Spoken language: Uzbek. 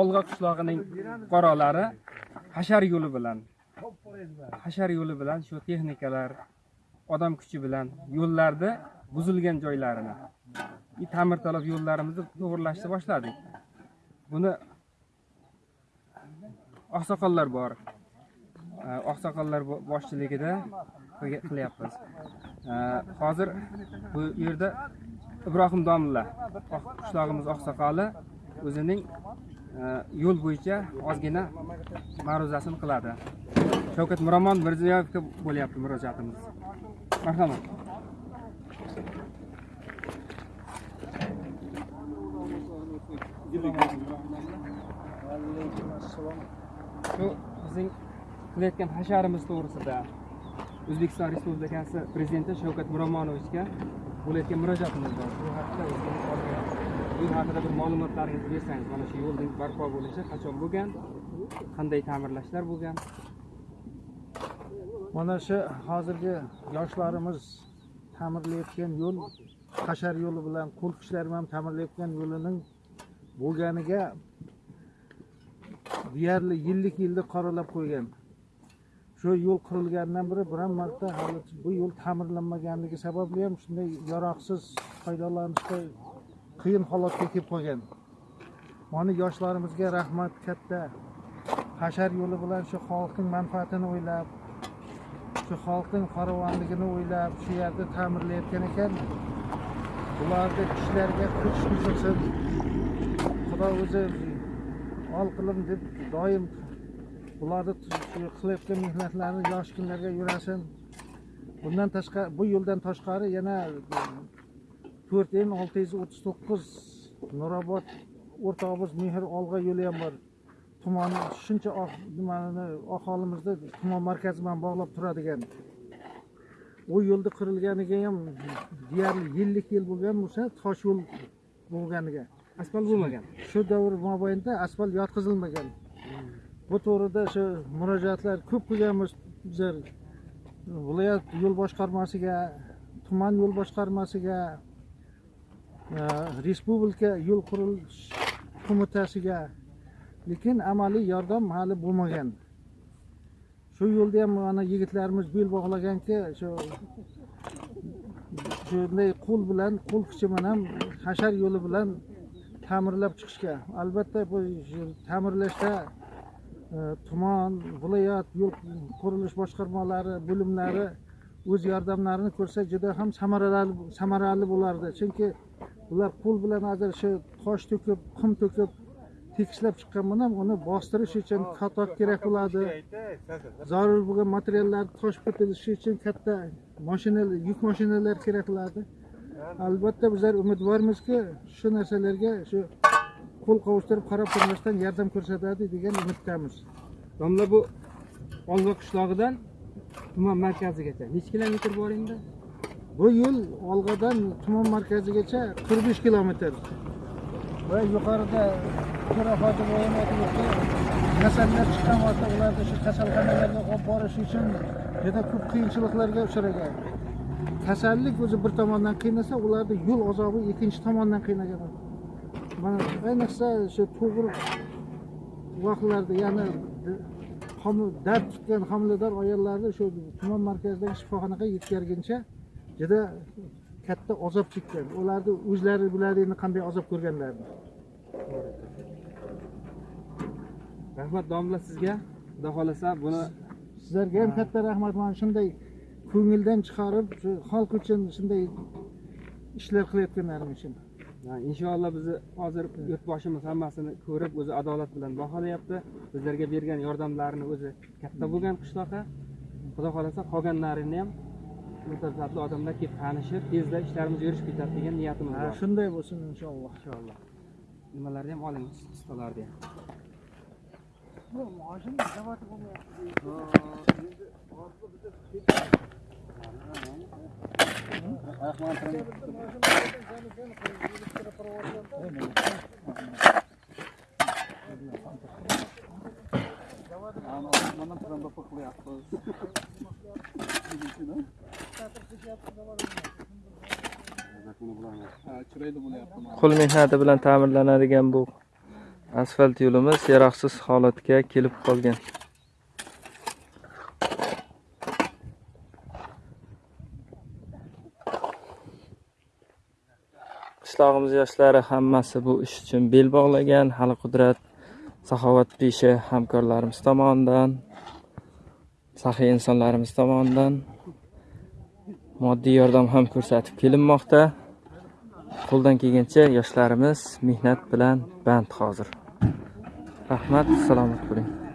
olg'a qishlog'ining fuqarolari hashar yo'li bilan hashar yo'li bilan shu texnikalar odam kuchi bilan yo'llarni buzilgan joylarini и ta'mirtalab yo'llarimizni to'g'irlashni boshladik. Buni oqsoqollar bor. Oqsoqollar boshchiligida qilyapmiz. Hozir bu yerda ibrohim domilla oh, qishlog'imiz oqsoqoli o'zining e, yo'l bo'yicha ozgina ma'ruzasini qiladi. Shavkat miromon mirziyoyevga bo'lyapti murojaatimiz. Marhamat. Shu bizning qilayotgan hasharimiz to'g'risida o'zbekiston respublikasi prezidenti shavkat miromonovichga viloyatga murojaat bor bu haqida bu haqida bir ma'lumotlaringizni bersangiz mana shu yo'lning barpo bo'lishi qachon bo'lgan qanday ta'mirlashlar bo'lgan? Mana shu hozirgi yoshlarimiz ta'mirlayotgan yo'l hashar yo'li bilan qo'l kuchlar bilan ta'mirlayotgan yo'lining bo'lganiga deyarli yillik yilni qoralab qo'ygan. Shu yo'l qurilganidan beri biron marta hali bu yo'l ta'mirlanmaganligi sababli ham shunday yaroqsiz foydalanishga qiyin holatga kelib qolgan. Mana yoshlarimizga rahmat katta. Hashar yo'li bilan shu xalqning manfaatini o'ylab shu xalqning farovonligini o'ylab shu yerda ta'mirlayotgan ekan. Bularni kishilarga kuch qo'shilsin xudo o'zi ol qilin deb doim bularni shu qilayotgan mehnatlarini yosh kunlarga yurasin bundan tashqari bu yo'ldan tashqari yana e, to'rt n olti yuz o'ttiz to'qqiz nurobod o'rtog'imiz mehr olg'a yo'li ham bor. Tumani shuncha oq- nimani aholimizni tuman markazi bilan bog'lab turadigan. U yo'lni qurilganiga ham deyarli yillik yil bo'lgan bo'lsa tosh yo'l bo'lganiga. Asfalt bo'lmagan. Shu davr mobaynida asfalt yotqizilmagan. Bu to'g'rida shu murojaatlar ko'p qilganmiz. Bizlar viloyat yo'l boshqarmasiga tuman yo'l boshqarmasiga e, respublika yo'l qurilish qo'mitasiga lekin amaliy yordam hali bo'lmagan. Shu yo'lda ham mana yigitlarimiz bel bog'laganki shu shunday qo'l bilan qo'l kuchi bilan hashar yo'li bilan ta'mirlab chiqishga albatta bu ta'mirlashda tuman viloyat yo'l qurilish boshqarmalari bo'limlari o'z yordamlarini ko'rsa juda ham samarali samarali bo'lardi. Chunki ular qo'l bilan shu tosh to'kib qum to'kib tekislab chiqqan bilan uni bostirish uchun katok kerak bo'ladi. zarur bo'lgan materiallarni toshib ketilishi uchun katta mashinalar yuk mashinalar kerak bo'ladi. Albatta bizlar umidvormizki shu narsalarga shu qo'l qovushtirib qarab turmasdan yordam ko'rsatadi degan umiddamiz. Domla bu olg'a qishlog'idan tuman markazigacha. Necha kilometr bor endi? Bu yo'l olg'adan tuman markazigacha qirq besh kilometr. Va yuqorida to'ra aytibdi kasallar chiqqan vaqtda ularni shu kasalxonalarga olib borish uchun juda ko'p qiyinchiliklarga uchragan. Kasallik o'zi bir tomondan qiynasa ularni yo'l azobi ikkinchi tomondan qiynagan. Mana ayniqsa shu tug'ruq vaqtlarida ya'ni homi- dard tutgan homilador ayollarni shu tuman markazidagi shifoxonaga yetkazguncha juda katta azob chekkan. Ularni o'zlari biladi endi qanday azob ko'rganlarini rahmat domla sizga. Xudo xohlasa buni sizlarga ham katta rahmat. Mana shunday ko'ngildan chiqarib shu xalq uchun shunday ishlar qilayotganlaring uchun inshaalloh bizni hozir yurtboshimiz hammasini ko'rib o'zi adolat bilan baholayapti. Bizlarga bergan yordamlarini o'zi katta bo'lgan qishloqqa. Xudo xohlasa qolganlarini ham mutasaddi odamlar kelib tanishib tezda ishlarimiz yurishib ketadi degan niyatimiz bor shunday bo'lsin inshaalloh. Inshaalloh. Nimalarni ham oling ustalarni ham qo'l mehnati bilan ta'mirlanadigan bu asfalt yo'limiz yaroqsiz holatga kelib qolgan. Qishlog'imiz yoshlari hammasi bu ish uchun bel bog'lagan. Hali qudrat saxovat pesha hamkorlarimiz tomonidan saxiy insonlarimiz tomonidan moddiy yordam ham ko'rsatib kelinmoqda. Qo'ldan kelgancha yoshlarimiz mehnat bilan band hozir. Rahmat salomat bo'ling.